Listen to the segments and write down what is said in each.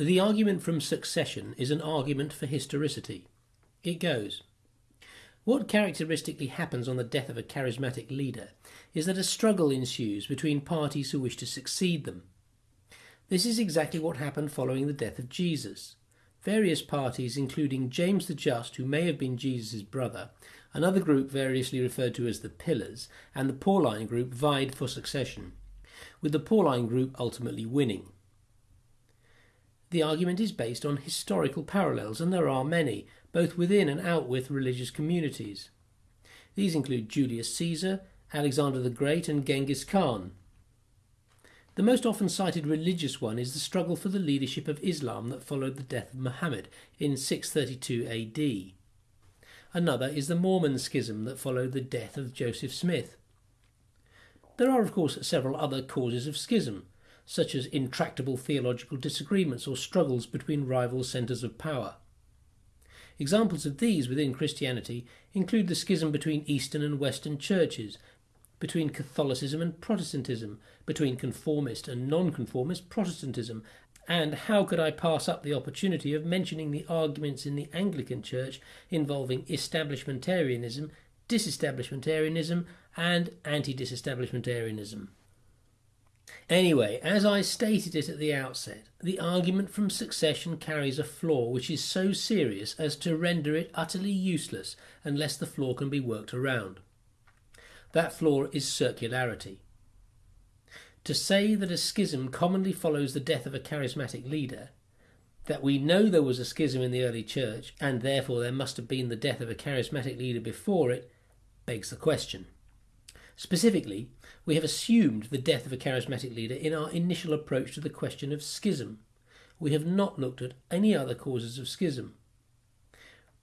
The argument from succession is an argument for historicity. It goes What characteristically happens on the death of a charismatic leader is that a struggle ensues between parties who wish to succeed them. This is exactly what happened following the death of Jesus. Various parties, including James the Just, who may have been Jesus' brother, another group variously referred to as the Pillars, and the Pauline group vied for succession, with the Pauline group ultimately winning. The argument is based on historical parallels, and there are many, both within and out with religious communities. These include Julius Caesar, Alexander the Great, and Genghis Khan. The most often cited religious one is the struggle for the leadership of Islam that followed the death of Muhammad in 632 AD. Another is the Mormon schism that followed the death of Joseph Smith. There are, of course, several other causes of schism, such as intractable theological disagreements or struggles between rival centres of power. Examples of these within Christianity include the schism between Eastern and Western churches, between Catholicism and Protestantism, between conformist and nonconformist Protestantism, and how could I pass up the opportunity of mentioning the arguments in the Anglican Church involving establishmentarianism, disestablishmentarianism, and anti disestablishmentarianism? Anyway, as I stated it at the outset, the argument from succession carries a flaw which is so serious as to render it utterly useless unless the flaw can be worked around. That flaw is circularity. To say that a schism commonly follows the death of a charismatic leader, that we know there was a schism in the early church, and therefore there must have been the death of a charismatic leader before it, begs the question. Specifically, we have assumed the death of a charismatic leader in our initial approach to the question of schism. We have not looked at any other causes of schism.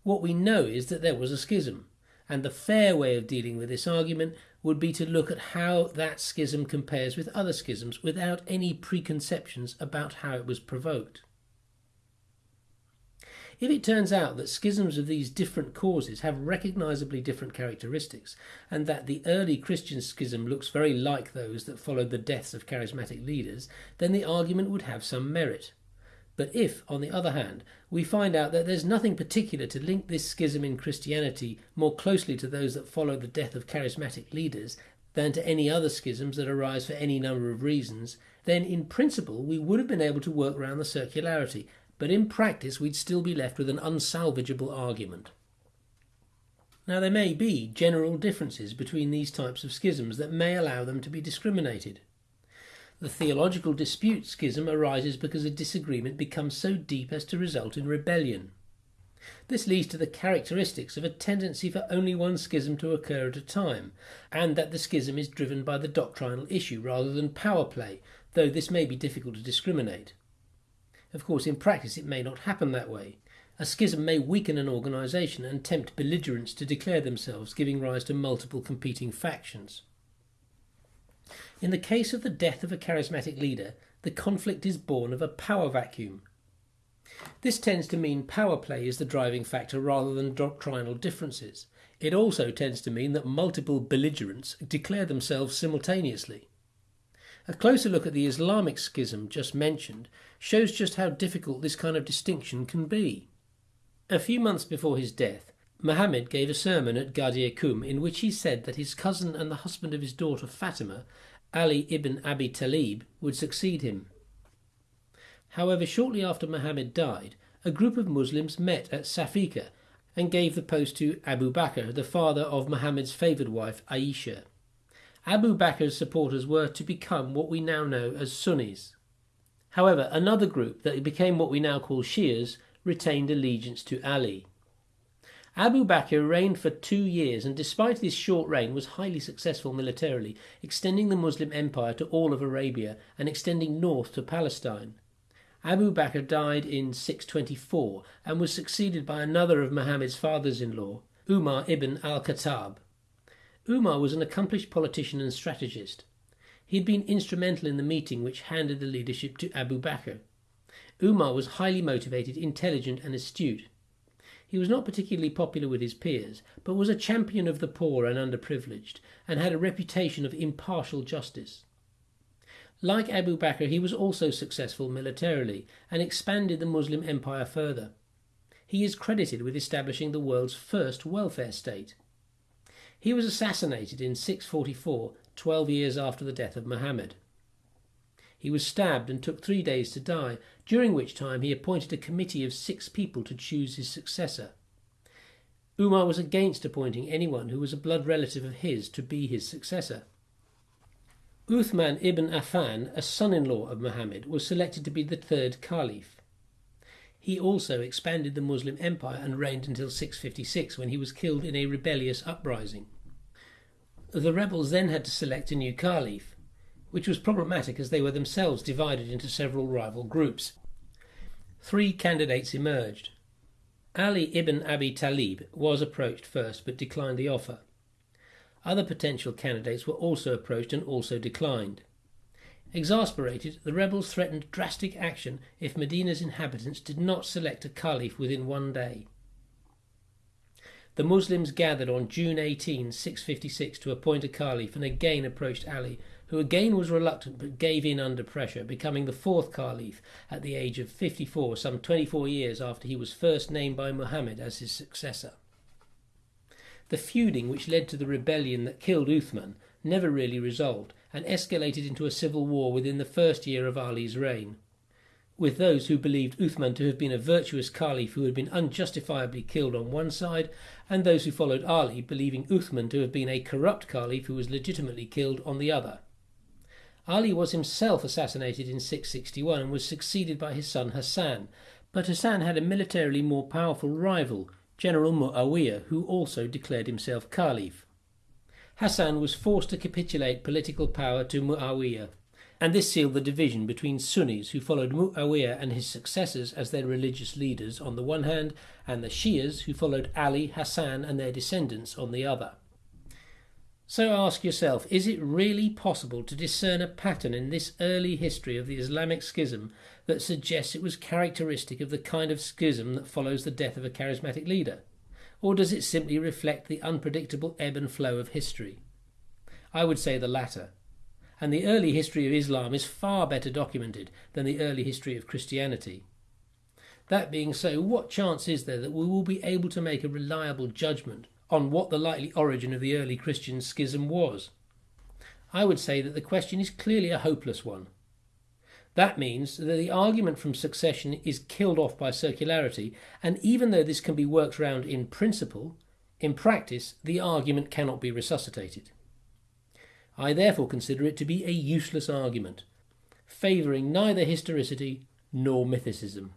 What we know is that there was a schism, and the fair way of dealing with this argument would be to look at how that schism compares with other schisms without any preconceptions about how it was provoked. If it turns out that schisms of these different causes have recognizably different characteristics, and that the early Christian schism looks very like those that followed the deaths of charismatic leaders, then the argument would have some merit. But if, on the other hand, we find out that there's nothing particular to link this schism in Christianity more closely to those that follow the death of charismatic leaders than to any other schisms that arise for any number of reasons, then in principle we would have been able to work around the circularity, but in practice we'd still be left with an unsalvageable argument. Now, there may be general differences between these types of schisms that may allow them to be discriminated. The theological dispute schism arises because a disagreement becomes so deep as to result in rebellion. This leads to the characteristics of a tendency for only one schism to occur at a time, and that the schism is driven by the doctrinal issue rather than power play, though this may be difficult to discriminate. Of course, in practice, it may not happen that way. A schism may weaken an organisation and tempt belligerents to declare themselves, giving rise to multiple competing factions. In the case of the death of a charismatic leader, the conflict is born of a power vacuum. This tends to mean power play is the driving factor rather than doctrinal differences. It also tends to mean that multiple belligerents declare themselves simultaneously. A closer look at the Islamic schism just mentioned shows just how difficult this kind of distinction can be. A few months before his death, Muhammad gave a sermon at Ghadir in which he said that his cousin and the husband of his daughter Fatima Ali ibn Abi Talib would succeed him. However, shortly after Muhammad died, a group of Muslims met at Safika and gave the post to Abu Bakr, the father of Muhammad's favoured wife Aisha. Abu Bakr's supporters were to become what we now know as Sunnis. However, another group that became what we now call Shias retained allegiance to Ali. Abu Bakr reigned for two years and despite his short reign was highly successful militarily, extending the Muslim empire to all of Arabia and extending north to Palestine. Abu Bakr died in 624 and was succeeded by another of Muhammad's fathers-in-law, Umar ibn al-Khattab. Umar was an accomplished politician and strategist. He had been instrumental in the meeting which handed the leadership to Abu Bakr. Umar was highly motivated, intelligent and astute. He was not particularly popular with his peers, but was a champion of the poor and underprivileged, and had a reputation of impartial justice. Like Abu Bakr, he was also successful militarily and expanded the Muslim empire further. He is credited with establishing the world's first welfare state. He was assassinated in 644, 12 years after the death of Muhammad. He was stabbed and took three days to die, during which time he appointed a committee of six people to choose his successor. Umar was against appointing anyone who was a blood relative of his to be his successor. Uthman ibn Affan, a son in law of Muhammad, was selected to be the third caliph. He also expanded the Muslim empire and reigned until 656 when he was killed in a rebellious uprising. The rebels then had to select a new caliph, which was problematic as they were themselves divided into several rival groups. Three candidates emerged. Ali ibn Abi Talib was approached first but declined the offer. Other potential candidates were also approached and also declined. Exasperated, the rebels threatened drastic action if Medina's inhabitants did not select a caliph within one day. The Muslims gathered on June 18, 656, to appoint a caliph and again approached Ali, who again was reluctant but gave in under pressure, becoming the fourth caliph at the age of 54, some 24 years after he was first named by Muhammad as his successor. The feuding which led to the rebellion that killed Uthman never really resolved and escalated into a civil war within the first year of Ali's reign. With those who believed Uthman to have been a virtuous caliph who had been unjustifiably killed on one side, and those who followed Ali believing Uthman to have been a corrupt caliph who was legitimately killed on the other. Ali was himself assassinated in 661 and was succeeded by his son Hassan, but Hassan had a militarily more powerful rival, General Muawiyah, who also declared himself caliph. Hassan was forced to capitulate political power to Muawiyah, and this sealed the division between Sunnis who followed Muawiyah and his successors as their religious leaders on the one hand, and the Shias who followed Ali, Hassan, and their descendants on the other. So ask yourself is it really possible to discern a pattern in this early history of the Islamic schism that suggests it was characteristic of the kind of schism that follows the death of a charismatic leader? Or does it simply reflect the unpredictable ebb and flow of history? I would say the latter. And the early history of Islam is far better documented than the early history of Christianity. That being so, what chance is there that we will be able to make a reliable judgment on what the likely origin of the early Christian schism was. I would say that the question is clearly a hopeless one. That means that the argument from succession is killed off by circularity, and even though this can be worked round in principle, in practice the argument cannot be resuscitated. I therefore consider it to be a useless argument, favouring neither historicity nor mythicism.